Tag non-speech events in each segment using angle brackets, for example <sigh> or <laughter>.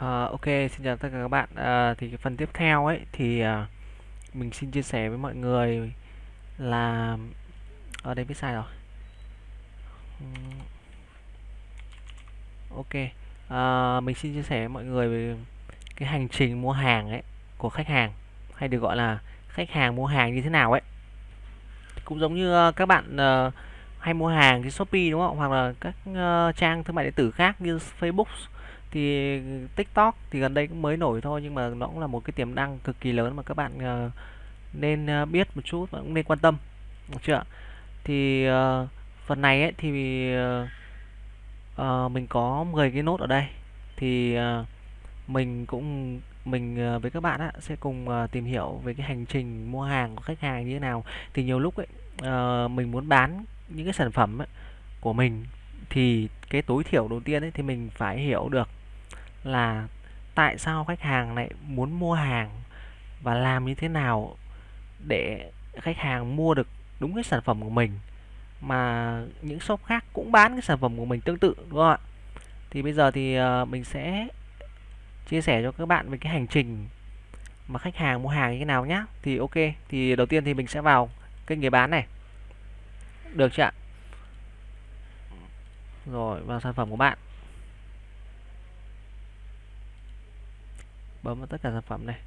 À, ok, xin chào tất cả các bạn. à, thì cái phần tiếp theo ấy thì à, mình xin chia sẻ với mọi người là ở đây viết sai rồi. Ok, à, mình xin chia sẻ với mọi người về cái hành trình mua hàng ấy của khách hàng hay được gọi là khách hàng mua hàng như thế nào ấy. Cũng giống như các bạn ờ, hay mua hàng trên Shopee đúng không? Hoặc là các uh, trang thương mại điện tử khác như Facebook thì TikTok thì gần đây cũng mới nổi thôi nhưng mà nó cũng là một cái tiềm năng cực kỳ lớn mà các bạn uh, nên uh, biết một chút và cũng nên quan tâm được chưa thì uh, phần này ấy thì uh, uh, mình có 10 cái nốt ở đây. Thì uh, mình cũng mình với các bạn á, sẽ cùng tìm hiểu về cái hành trình mua hàng của khách hàng như thế nào. Thì nhiều lúc ấy mình muốn bán những cái sản phẩm ấy, của mình thì cái tối thiểu đầu tiên ấy thì mình phải hiểu được là tại sao khách hàng lại muốn mua hàng và làm như thế nào để khách hàng mua được đúng cái sản phẩm của mình mà những shop khác cũng bán cái sản phẩm của mình tương tự đúng không ạ? Thì bây giờ thì ờ, mình sẽ chia sẻ cho các bạn về cái hành trình mà khách hàng mua hàng như thế nào nhá. Thì ok, thì đầu tiên thì mình sẽ vào kênh người bán này. Được chưa ạ? Rồi vào sản phẩm của bạn. Bấm vào tất cả sản phẩm này.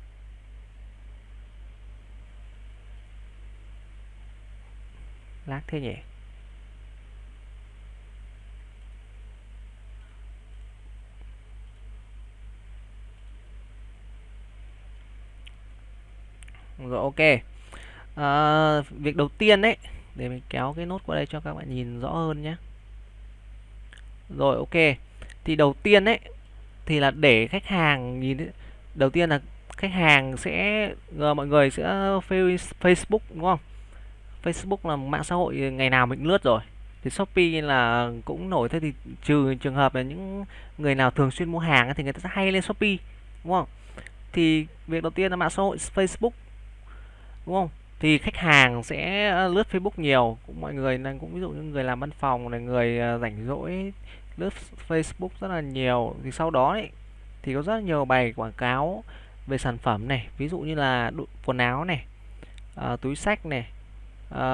lát thế nhỉ? Rồi ok. à, việc đầu tiên đấy để mình kéo cái nốt qua đây cho các bạn nhìn rõ hơn nhé. Rồi ok. Thì đầu tiên đấy thì là để khách hàng nhìn ấy, đầu tiên là khách hàng sẽ ờ, mọi người sẽ Facebook đúng không? Facebook là mạng xã hội ngày nào mình lướt rồi. Thì Shopee là cũng nổi thế thì trừ trường hợp là những người nào thường xuyên mua hàng thì người ta sẽ hay lên Shopee đúng không? Thì việc đầu tiên là mạng xã hội Facebook đúng không? Thì khách hàng sẽ ờ, lướt Facebook nhiều, cũng mọi người đang cũng ví dụ như người làm văn phòng này, người ờ, rảnh rỗi lướt Facebook rất là nhiều. Thì sau đó ấy, thì có rất nhiều bài quảng cáo về sản phẩm này, ví dụ như là quần áo này, à, túi sách này, à,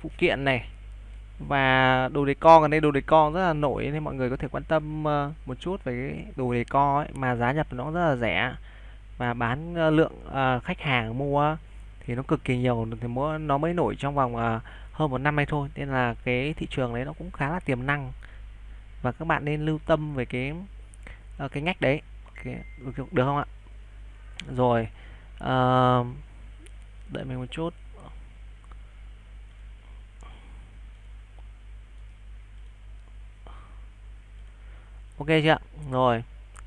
phụ kiện này và đồ decor. Gần đây đồ decor rất là nổi nên mọi người có thể quan tâm ờ, một chút về cái đồ decor ấy. Mà giá nhập nó rất là rẻ và bán lượng khách hàng mua thì nó cực kỳ nhiều. Thì nó mới nổi trong vòng hơn một năm nay thôi. Nên là cái thị trường đấy nó cũng khá là tiềm năng. Và các bạn nên lưu tâm về cái cái ngách đấy cái, được, không ạ? Rồi uh, đợi mình một chút. Ok chưa rồi.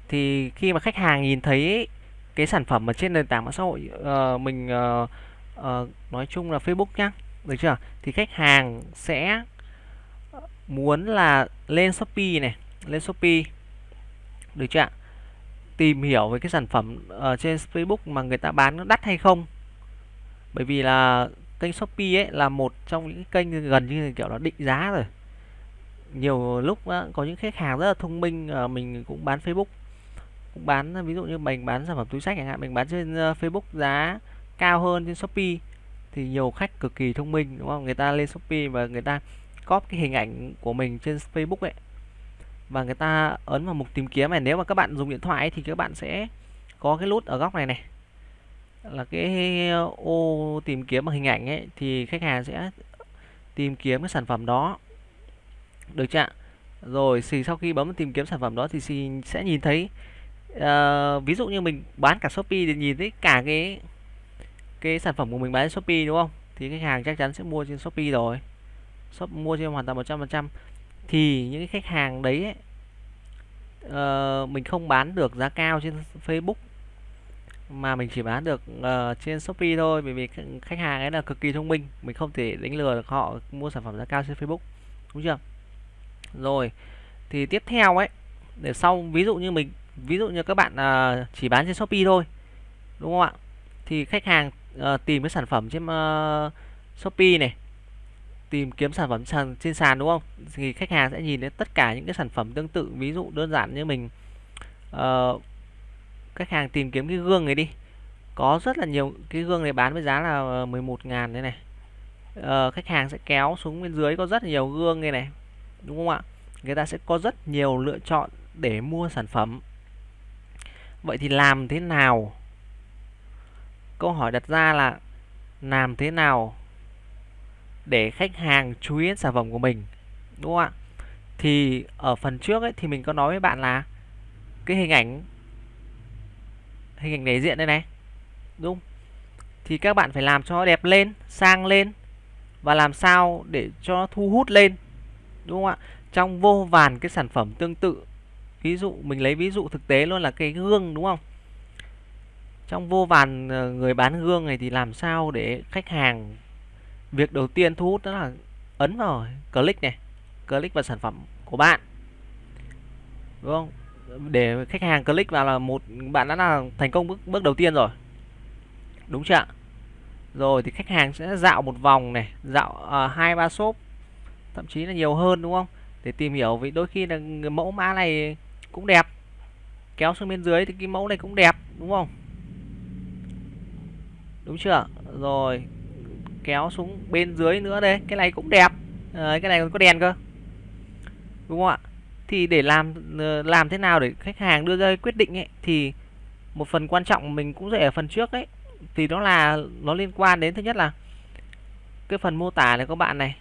Thì khi mà khách hàng nhìn thấy cái sản phẩm ở trên nền tảng mạng xã hội uh, mình uh, uh, nói chung là Facebook nhá được chưa? Thì khách hàng sẽ muốn là lên Shopee này lên Shopee được chưa ạ? Tìm hiểu về cái sản phẩm ở trên Facebook mà người ta bán nó đắt hay không. Bởi vì là kênh Shopee ấy là một trong những kênh gần như kiểu nó định giá rồi. Nhiều lúc có những khách hàng rất là thông minh ờ, mình cũng bán Facebook. Cũng bán, ví dụ như mình bán sản phẩm túi sách chẳng hạn, mình bán trên ờ, Facebook giá cao hơn trên Shopee thì nhiều khách cực kỳ thông minh, đúng không? Người ta lên Shopee và người ta copy cái hình ảnh của mình trên Facebook ấy và người ta ấn vào mục tìm kiếm này. Nếu mà các bạn dùng điện thoại ấy, thì các bạn sẽ có cái nút ở góc này này. Là cái ô tìm kiếm bằng hình ảnh ấy thì khách hàng sẽ tìm kiếm cái sản phẩm đó. Được chưa ạ? Rồi thì sau khi bấm tìm kiếm sản phẩm đó thì xì sẽ nhìn thấy uh, ví dụ như mình bán cả Shopee thì nhìn thấy cả cái cái sản phẩm của mình bán trên Shopee đúng không? Thì khách hàng chắc chắn sẽ mua trên Shopee rồi. Shop mua trên hoàn toàn 100% thì những cái khách hàng đấy ấy, uh, mình không bán được giá cao trên Facebook mà mình chỉ bán được uh, trên Shopee thôi bởi vì khách hàng ấy là cực kỳ thông minh mình không thể đánh lừa được họ mua sản phẩm giá cao trên Facebook đúng chưa? Rồi thì tiếp theo ấy để sau ví dụ như mình ví dụ như các bạn uh, chỉ bán trên Shopee thôi đúng không ạ? Thì khách hàng uh, tìm cái sản phẩm trên uh, Shopee này tìm kiếm sản phẩm sàn, trên sàn đúng không? Thì khách hàng sẽ nhìn thấy tất cả những cái sản phẩm tương tự ví dụ đơn giản như mình uh, khách hàng tìm kiếm cái gương này đi. Có rất là nhiều cái gương này bán với giá là ờ, 11 ngàn thế này. Uh, khách hàng sẽ kéo xuống bên dưới có rất là nhiều gương này này đúng không ạ? Người ta sẽ có rất nhiều lựa chọn để mua sản phẩm. Vậy thì làm thế nào? Câu hỏi đặt ra là làm thế nào để khách hàng chú ý đến sản phẩm của mình, đúng không ạ? Thì ở phần trước ấy, thì mình có nói với bạn là cái hình ảnh hình ảnh đại diện đây này, đúng thì các bạn phải làm cho nó đẹp lên, sang lên và làm sao để cho nó thu hút lên, đúng không ạ? Trong vô vàn cái sản phẩm tương tự, ví dụ, mình lấy ví dụ thực tế luôn là cái gương, đúng không? Trong vô vàn ờ, người bán gương này thì làm sao để khách hàng việc đầu tiên thu hút đó là ấn vào click này click vào sản phẩm của bạn. Đúng không? Để khách hàng click vào là một bạn đã là thành công bước bước đầu tiên rồi. Đúng chưa ạ? Rồi thì khách hàng sẽ dạo một vòng này dạo à, hai uh, ba shop thậm chí là nhiều hơn đúng không? Để tìm hiểu vì đôi khi là mẫu mã này cũng đẹp kéo xuống bên dưới thì cái mẫu này cũng đẹp đúng không? Đúng chưa rồi kéo xuống bên dưới nữa đây. Cái này cũng đẹp. À, cái này còn có đèn cơ. Đúng không ạ? Thì để làm ờ, làm thế nào để khách hàng đưa ra quyết định ấy thì một phần quan trọng mình cũng dạy ở phần trước ấy. Thì đó là nó liên quan đến thứ nhất là cái phần mô tả này các bạn này.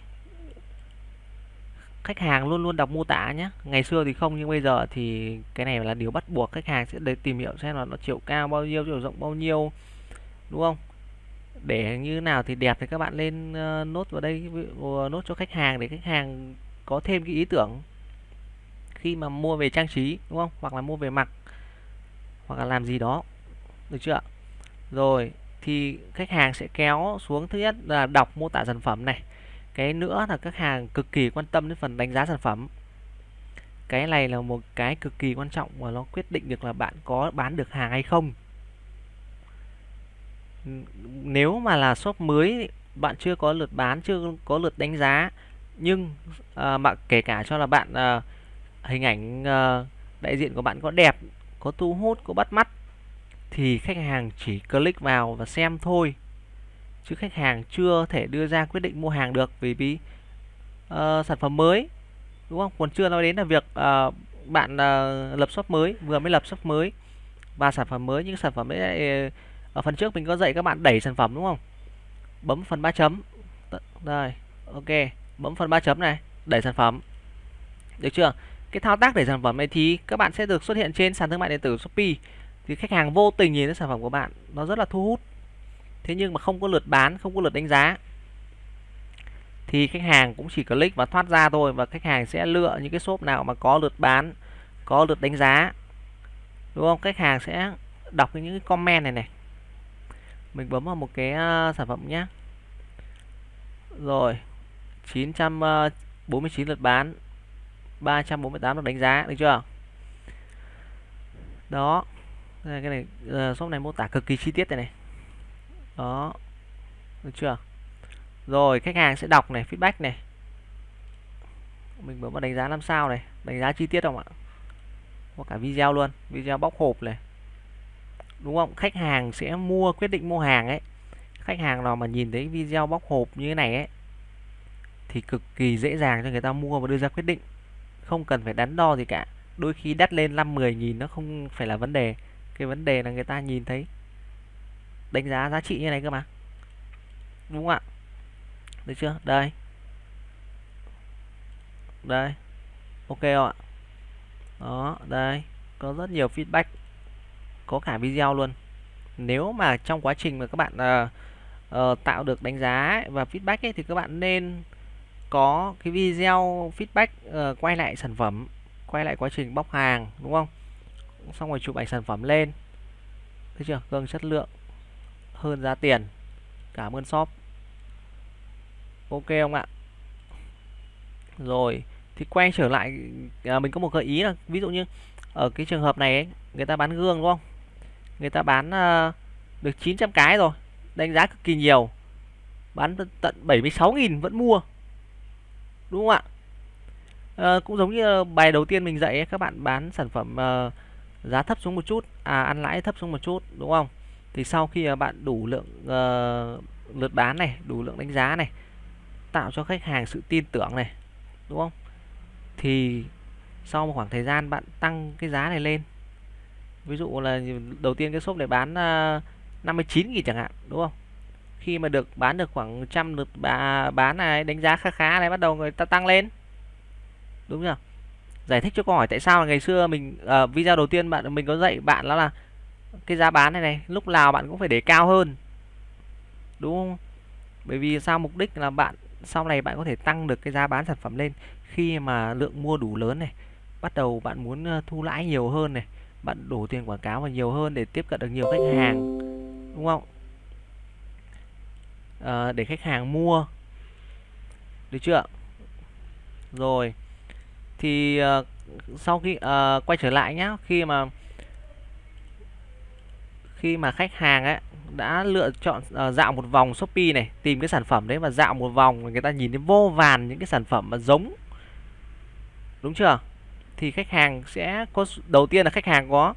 Khách hàng luôn luôn đọc mô tả nhé ngày xưa thì không nhưng bây giờ thì cái này là điều bắt buộc khách hàng sẽ để tìm hiểu xem là nó chiều cao bao nhiêu chiều rộng bao nhiêu. Đúng không? Để như nào thì đẹp thì các bạn lên uh, nốt vào đây uh, nốt cho khách hàng để khách hàng có thêm cái ý tưởng khi mà mua về trang trí đúng không? Hoặc là mua về mặc hoặc là làm gì đó được chưa rồi thì khách hàng sẽ kéo xuống thứ nhất là đọc mô tả sản phẩm này. Cái nữa là khách hàng cực kỳ quan tâm đến phần đánh giá sản phẩm. Cái này là một cái cực kỳ quan trọng và nó quyết định được là bạn có bán được hàng hay không nếu mà là shop mới bạn chưa có lượt bán chưa có lượt đánh giá nhưng à, mà kể cả cho là bạn à, hình ảnh à, đại diện của bạn có đẹp có thu hút có bắt mắt thì khách hàng chỉ click vào và xem thôi. Chứ khách hàng chưa thể đưa ra quyết định mua hàng được vì vì uh, sản phẩm mới đúng không? Còn chưa nói đến là việc uh, bạn uh, lập shop mới vừa mới lập shop mới và sản phẩm mới những sản phẩm ấy ở phần trước mình có dạy các bạn đẩy sản phẩm đúng không? Bấm phần ba chấm. Đây, ok. Bấm phần ba chấm này, đẩy sản phẩm. Được chưa? Cái thao tác đẩy sản phẩm này thì các bạn sẽ được xuất hiện trên sàn thương mại điện tử Shopee. Thì khách hàng vô tình nhìn thấy sản phẩm của bạn, nó rất là thu hút. Thế nhưng mà không có lượt bán, không có lượt đánh giá. Thì khách hàng cũng chỉ click và thoát ra thôi và khách hàng sẽ lựa những cái shop nào mà có lượt bán, có lượt đánh giá. Đúng không? Khách hàng sẽ đọc những cái comment này này mình bấm vào một cái ờ, sản phẩm nhé rồi 949 ờ, lượt bán. 348 lượt đánh giá, được chưa? Đó. Cái này ờ, shop này mô tả cực kỳ chi tiết này này. Đó. Được chưa? Rồi, khách hàng sẽ đọc này, feedback này. Mình bấm vào đánh giá 5 sao này, đánh giá chi tiết không ạ? Có cả video luôn, video bóc hộp này đúng không? Khách hàng sẽ mua, quyết định mua hàng ấy. Khách hàng nào mà nhìn thấy video bóc hộp như thế này ấy, thì cực kỳ dễ dàng cho người ta mua và đưa ra quyết định. Không cần phải đắn đo gì cả. Đôi khi đắt lên 5 10 nghìn nó không phải là vấn đề. Cái vấn đề là người ta nhìn thấy, đánh giá giá trị như này cơ mà. Đúng không ạ? Được chưa? Đây. Đây. Ok ạ? Đó, đây. Có rất nhiều feedback có cả video luôn. Nếu mà trong quá trình mà các bạn uh, uh, tạo được đánh giá và feedback ấy, thì các bạn nên có cái video feedback uh, quay lại sản phẩm quay lại quá trình bóc hàng đúng không? Xong rồi chụp ảnh sản phẩm lên. Thấy chưa? Gương chất lượng hơn giá tiền. Cảm ơn shop. Ok không ạ? Rồi thì quay trở lại à, mình có một gợi ý là ví dụ như ở cái trường hợp này ấy, người ta bán gương đúng không? Người ta bán ờ, được 900 cái rồi đánh giá cực kỳ nhiều. Bán tận 76.000 vẫn mua. Đúng không ạ? À, cũng giống như bài đầu tiên mình dạy ấy, các bạn bán sản phẩm ờ, giá thấp xuống một chút à ăn lãi thấp xuống một chút đúng không? Thì sau khi bạn đủ lượng uh, lượt bán này đủ lượng đánh giá này tạo cho khách hàng sự tin tưởng này đúng không? Thì sau một khoảng thời gian bạn tăng cái giá này lên ví dụ là đầu tiên cái shop này bán à, uh, 59 nghìn chẳng hạn đúng không? Khi mà được bán được khoảng trăm lượt bán này đánh giá khá khá này bắt đầu người ta tăng lên. Đúng chưa? Giải thích cho câu hỏi tại sao ngày xưa mình uh, video đầu tiên bạn mình có dạy bạn đó là cái giá bán này này lúc nào bạn cũng phải để cao hơn. Đúng không? Bởi vì sao mục đích là bạn sau này bạn có thể tăng được cái giá bán sản phẩm lên khi mà lượng mua đủ lớn này bắt đầu bạn muốn ờ, thu lãi nhiều hơn này bạn đổ tiền quảng cáo vào nhiều hơn để tiếp cận được nhiều khách hàng đúng không? À, để khách hàng mua. Được chưa? Rồi. Thì uh, sau khi uh, quay trở lại nhá khi mà khi mà khách hàng ấy đã lựa chọn uh, dạo một vòng Shopee này tìm cái sản phẩm đấy và dạo một vòng người ta nhìn thấy vô vàn những cái sản phẩm mà giống đúng chưa? Thì khách hàng sẽ có đầu tiên là khách hàng có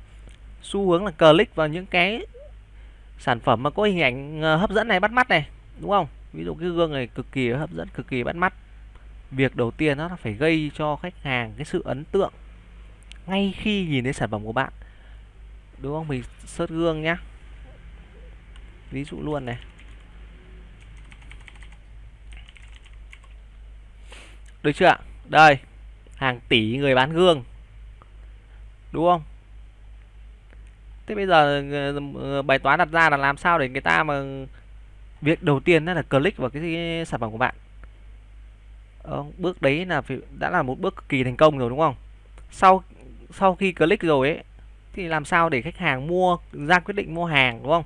xu hướng là click vào những cái sản phẩm mà có hình ảnh ờ, hấp dẫn này bắt mắt này, đúng không? Ví dụ cái gương này cực kỳ hấp dẫn, cực kỳ bắt mắt. Việc đầu tiên nó là phải gây cho khách hàng cái sự ấn tượng ngay khi nhìn thấy sản phẩm của bạn. Đúng không? Mình search gương nhá. Ví dụ luôn này. Được chưa ạ? Đây hàng tỷ người bán gương. Đúng không? Thế bây giờ ờ, bài toán đặt ra là làm sao để người ta mà việc đầu tiên đó là click vào cái sản phẩm của bạn. Ờ, bước đấy là phải, đã là một bước cực kỳ thành công rồi đúng không? Sau sau khi click rồi ấy thì làm sao để khách hàng mua ra quyết định mua hàng đúng không?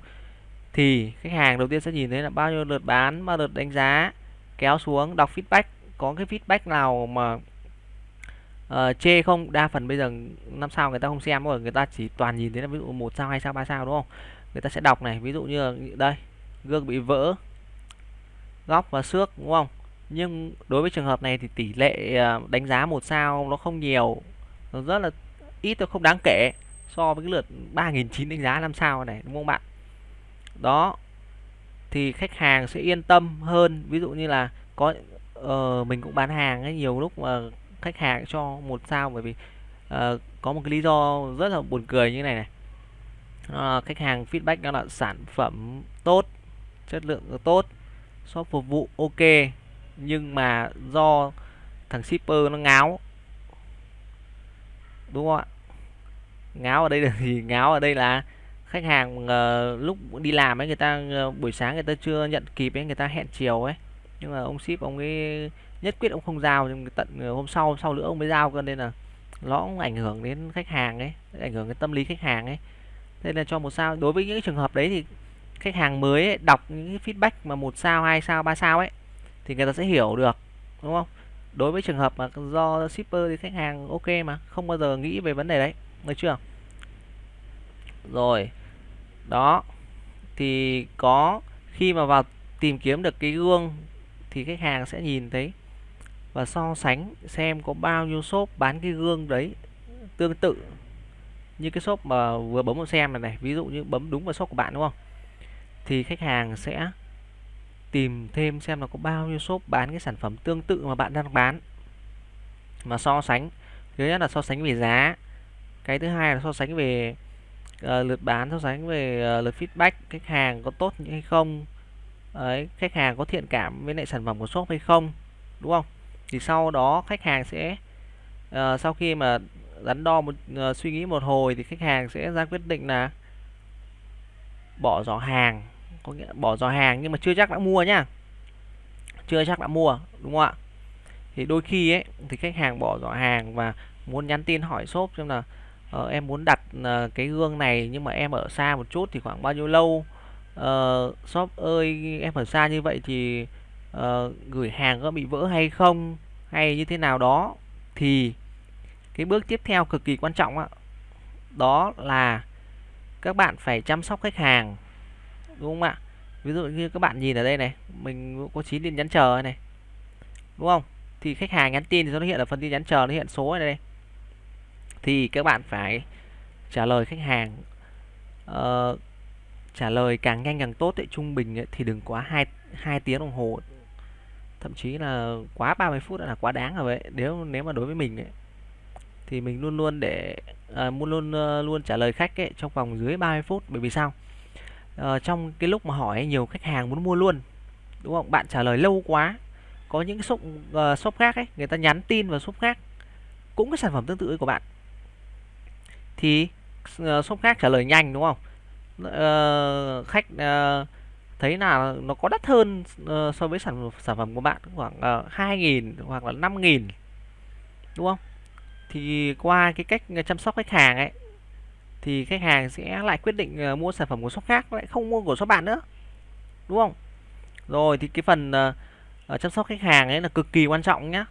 Thì khách hàng đầu tiên sẽ nhìn thấy là bao nhiêu lượt bán bao lượt đánh giá kéo xuống đọc feedback. Có cái feedback nào mà uh, chê không? Đa phần bây giờ năm sao người ta không xem rồi người ta chỉ toàn nhìn thấy là ví dụ một sao hai sao ba sao đúng không? Người ta sẽ đọc này ví dụ như là đây gương bị vỡ góc và xước đúng không? Nhưng đối với trường hợp này thì tỷ lệ ờ, đánh giá một sao nó không nhiều nó rất là ít nó không đáng kể so với cái lượt 3.900 đánh giá 5 sao này đúng không bạn? Đó thì khách hàng sẽ yên tâm hơn. Ví dụ như là có uh, mình cũng bán hàng ấy nhiều lúc mà khách hàng cho một sao bởi vì uh, có một cái lý do rất là buồn cười như này này. Uh, khách hàng feedback đó là sản phẩm tốt chất lượng tốt shop phục vụ ok nhưng mà do thằng shipper nó ngáo. Đúng không ạ? Ngáo ở đây là gì? <laughs> Ngáo ở đây là khách hàng uh, lúc đi làm ấy người ta uh, buổi sáng người ta chưa nhận kịp ấy người ta hẹn chiều ấy. Nhưng mà ông ship ông ấy nhất quyết ông không giao nhưng tận ờ, hôm sau sau nữa ông mới giao cơ nên là nó cũng ảnh hưởng đến khách hàng ấy ảnh hưởng đến tâm lý khách hàng ấy. Nên là cho một sao đối với những trường hợp đấy thì khách hàng mới ấy, đọc những cái feedback mà một sao hai sao ba sao ấy thì người ta sẽ hiểu được đúng không? Đối với trường hợp mà do shipper thì khách hàng ok mà không bao giờ nghĩ về vấn đề đấy được chưa? Rồi đó thì có khi mà vào tìm kiếm được cái gương thì khách hàng sẽ nhìn thấy và so sánh xem có bao nhiêu shop bán cái gương đấy tương tự như cái shop mà vừa bấm vào xem này này. Ví dụ như bấm đúng vào shop của bạn đúng không? Thì khách hàng sẽ tìm thêm xem là có bao nhiêu shop bán cái sản phẩm tương tự mà bạn đang bán. Mà so sánh thứ nhất là so sánh về giá cái thứ hai là so sánh về uh, lượt bán so sánh về uh, lượt feedback khách hàng có tốt hay không ấy khách hàng có thiện cảm với lại sản phẩm của shop hay không đúng không? Thì sau đó khách hàng sẽ uh, sau khi mà đắn đo một uh, suy nghĩ một hồi thì khách hàng sẽ ra quyết định là bỏ giỏ hàng. Có nghĩa bỏ giỏ hàng nhưng mà chưa chắc đã mua nhá. Chưa chắc đã mua đúng không ạ? Thì đôi khi ấy thì khách hàng bỏ giỏ hàng và muốn nhắn tin hỏi shop xem là uh, em muốn đặt uh, cái gương này nhưng mà em ở xa một chút thì khoảng bao nhiêu lâu? Uh, shop ơi em ở xa như vậy thì uh, gửi hàng có bị vỡ hay không hay như thế nào đó thì cái bước tiếp theo cực kỳ quan trọng đó, đó là các bạn phải chăm sóc khách hàng đúng không ạ? Ví dụ như các bạn nhìn ở đây này mình có chín tin nhắn chờ này đúng không? Thì khách hàng nhắn tin thì nó hiện ở phần tin nhắn chờ nó hiện số này đây thì các bạn phải trả lời khách hàng uh, trả lời càng nhanh càng tốt ấy, trung bình ấy, thì đừng quá 2 2 tiếng đồng hồ thậm chí là quá 30 phút là quá đáng rồi vậy nếu nếu mà đối với mình ấy, thì mình luôn luôn để à, luôn luôn luôn trả lời khách ấy, trong vòng dưới 30 phút. Bởi vì sao? À, trong cái lúc mà hỏi nhiều khách hàng muốn mua luôn đúng không? Bạn trả lời lâu quá có những cái shop uh, shop khác ấy người ta nhắn tin vào shop khác cũng cái sản phẩm tương tự của bạn. Thì uh, shop khác trả lời nhanh đúng không? Uh, khách uh, thấy là nó có đắt hơn uh, so với sản sản phẩm của bạn khoảng ờ, uh, 2.000 hoặc là 5.000 đúng không? Thì qua cái cách chăm sóc khách hàng ấy thì khách hàng sẽ lại quyết định uh, mua sản phẩm của shop khác lại không mua của shop bạn nữa đúng không? Rồi thì cái phần uh, chăm sóc khách hàng ấy là cực kỳ quan trọng nhá.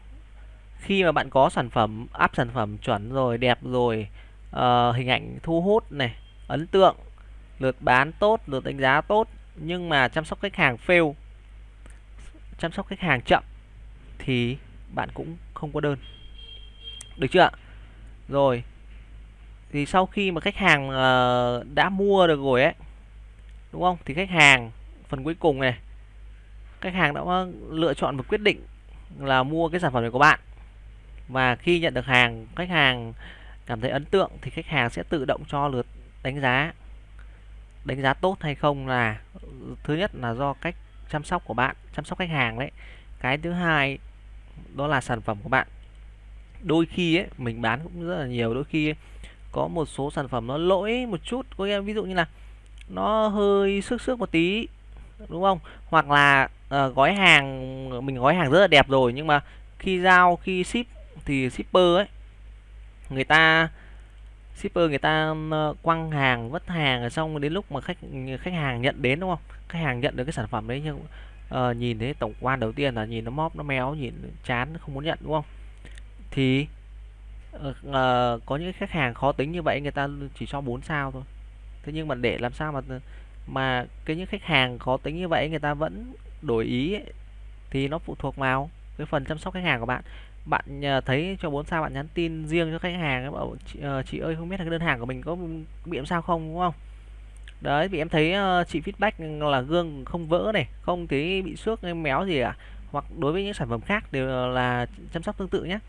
Khi mà bạn có sản phẩm áp sản phẩm chuẩn rồi đẹp rồi uh, hình ảnh thu hút này ấn tượng lượt bán tốt lượt đánh giá tốt nhưng mà chăm sóc khách hàng fail, chăm sóc khách hàng chậm, thì bạn cũng không có đơn. Được chưa ạ? Rồi, thì sau khi mà khách hàng ờ, đã mua được rồi ấy, đúng không? Thì khách hàng, phần cuối cùng này, khách hàng đã lựa chọn và quyết định là mua cái sản phẩm này của bạn. Và khi nhận được hàng, khách hàng cảm thấy ấn tượng thì khách hàng sẽ tự động cho lượt đánh giá đánh giá tốt hay không là ừ, thứ nhất là do cách chăm sóc của bạn chăm sóc khách hàng đấy. Cái thứ hai đó là sản phẩm của bạn. Đôi khi ấy mình bán cũng rất là nhiều đôi khi có một số sản phẩm nó lỗi một chút. Có nghĩa ví dụ như là nó hơi xước xước một tí đúng không? Hoặc là uh, gói hàng mình gói hàng rất là đẹp rồi nhưng mà khi giao khi ship thì shipper ấy người ta shipper người ta quăng hàng vất hàng xong đến lúc mà khách khách hàng nhận đến đúng không? Khách hàng nhận được cái sản phẩm đấy nhưng uh, nhìn thấy tổng quan đầu tiên là nhìn nó móp nó méo nhìn chán không muốn nhận đúng không? Thì uh, có những khách hàng khó tính như vậy người ta chỉ cho 4 sao thôi. Thế nhưng mà để làm sao mà mà cái những khách hàng khó tính như vậy người ta vẫn đổi ý ấy, thì nó phụ thuộc vào cái phần chăm sóc khách hàng của bạn bạn ờ, thấy cho 4 sao bạn nhắn tin riêng cho khách hàng bảo chị, uh, chị ơi không biết là cái đơn hàng của mình có bị làm sao không đúng không? Đấy vì em thấy uh, chị feedback là gương không vỡ này không thấy bị xước hay méo gì cả. Hoặc đối với những sản phẩm khác đều là chăm sóc tương tự nhé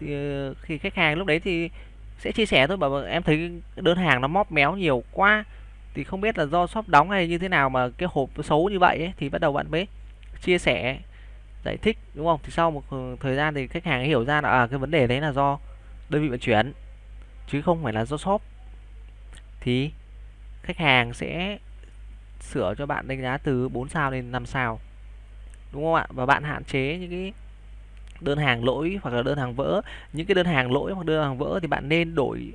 thì uh, khi khách hàng lúc đấy thì sẽ chia sẻ thôi bảo vâng, em thấy đơn hàng nó móp méo nhiều quá thì không biết là do shop đóng hay như thế nào mà cái hộp xấu như vậy ấy, thì bắt đầu bạn mới chia sẻ giải thích đúng không? Thì sau một thời gian thì khách hàng hiểu ra là à, cái vấn đề đấy là do đơn vị vận chuyển chứ không phải là do shop. Thì khách hàng sẽ sửa cho bạn đánh giá từ 4 sao lên 5 sao đúng không ạ? Và bạn hạn chế những cái đơn hàng lỗi hoặc là đơn hàng vỡ. Những cái đơn hàng lỗi hoặc đơn hàng vỡ thì bạn nên đổi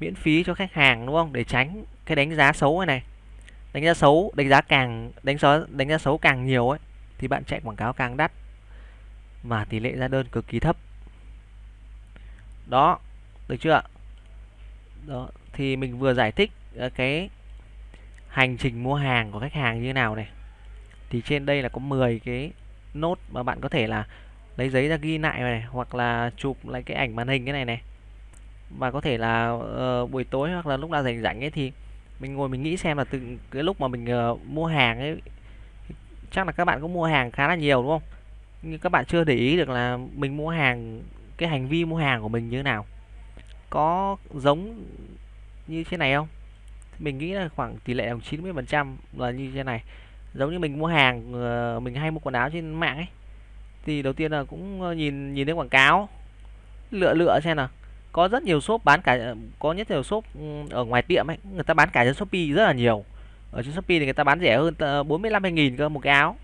miễn phí cho khách hàng đúng không? Để tránh cái đánh giá xấu này này. Đánh giá xấu đánh giá càng đánh giá đánh giá xấu càng nhiều ấy thì bạn chạy quảng cáo càng đắt mà tỷ lệ ra đơn cực kỳ thấp. Đó được chưa ạ? Đó thì mình vừa giải thích ờ, cái hành trình mua hàng của khách hàng như thế nào này. Thì trên đây là có 10 cái nốt mà bạn có thể là lấy giấy ra ghi lại này hoặc là chụp lại cái ảnh màn hình cái này này. Và có thể là uh, buổi tối hoặc là lúc nào rảnh rảnh ấy thì mình ngồi mình nghĩ xem là từ cái lúc mà mình uh, mua hàng ấy chắc là các bạn cũng mua hàng khá là nhiều, đúng không? Nhưng các bạn chưa để ý được là mình mua hàng, cái hành vi mua hàng của mình như thế nào. Có giống như thế này không? Mình nghĩ là khoảng tỷ lệ khoảng 90 phần trăm là như thế này. Giống như mình mua hàng ờ, mình hay mua quần áo trên mạng ấy, thì đầu tiên là cũng ờ, nhìn nhìn thấy quảng cáo, lựa lựa xem nào. Có rất nhiều shop bán cả, có nhất nhiều shop ừ, ở ngoài tiệm ấy, người ta bán cả trên shopee rất là nhiều ở trên shopee thì người ta bán rẻ hơn bốn mươi lăm nghìn cơ một cái áo.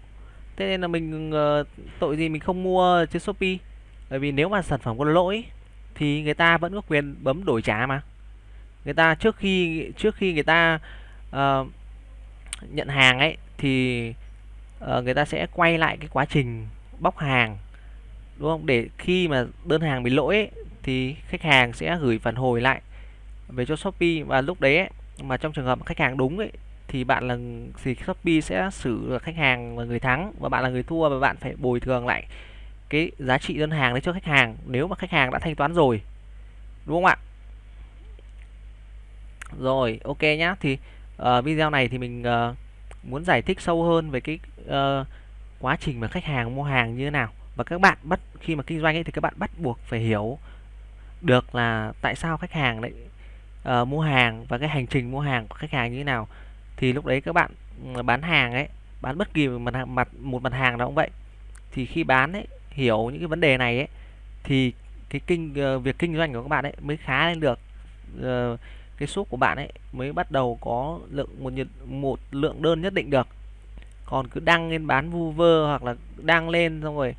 Thế nên là mình ờ, tội gì mình không mua trên shopee. Bởi vì nếu mà sản phẩm có lỗi thì người ta vẫn có quyền bấm đổi trả mà. Người ta trước khi trước khi người ta uh, nhận hàng ấy thì uh, người ta sẽ quay lại cái quá trình bóc hàng đúng không? Để khi mà đơn hàng bị lỗi ấy, thì khách hàng sẽ gửi phản hồi lại về cho shopee. Và lúc đấy ấy, mà trong trường hợp khách hàng đúng ấy thì bạn là thì Shopee sẽ xử khách hàng là người thắng và bạn là người thua và bạn phải bồi thường lại cái giá trị đơn hàng đấy cho khách hàng nếu mà khách hàng đã thanh toán rồi đúng không ạ? Rồi ok nhá. Thì uh, video này thì mình uh, muốn giải thích sâu hơn về cái uh, quá trình mà khách hàng mua hàng như thế nào. Và các bạn bắt khi mà kinh doanh ấy thì các bạn bắt buộc phải hiểu được là tại sao khách hàng lại uh, mua hàng và cái hành trình mua hàng của khách hàng như thế nào thì lúc đấy các bạn ừ, bán hàng ấy bán bất kỳ mặt mặt mặt một mặt hàng nào cũng vậy. Thì khi bán ấy hiểu những cái vấn đề này ấy thì cái kinh ờ, việc kinh doanh của các bạn ấy mới khá lên được. Ờ, cái shop của bạn ấy mới bắt đầu có lượng một nhiệt một lượng đơn nhất định được. Còn cứ đăng lên bán vu vơ hoặc là đăng lên xong rồi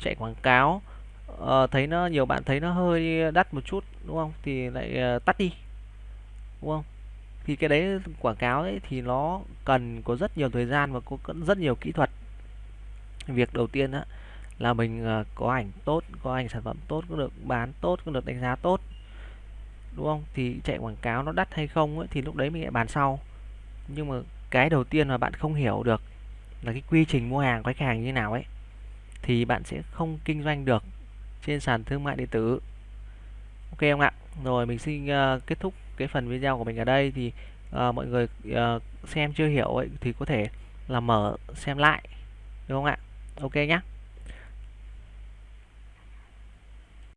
chạy quảng cáo uh, thấy nó nhiều bạn thấy nó hơi đắt một chút đúng không? Thì lại uh, tắt đi đúng không? Thì cái đấy quảng cáo ấy thì nó cần có rất nhiều thời gian và có rất nhiều kỹ thuật. Việc đầu tiên á là mình ờ, có ảnh tốt có ảnh sản phẩm tốt có được bán tốt có được đánh giá tốt đúng không? Thì chạy quảng cáo nó đắt hay không ấy, thì lúc đấy mình lại bàn sau. Nhưng mà cái đầu tiên mà bạn không hiểu được là cái quy trình mua hàng của khách hàng như thế nào ấy thì bạn sẽ không kinh doanh được trên sàn thương mại điện tử. Ok không ạ? Rồi mình xin uh, kết thúc cái phần video của mình ở đây thì uh, mọi người uh, xem chưa hiểu ấy thì có thể là mở xem lại đúng không ạ? Ok nhé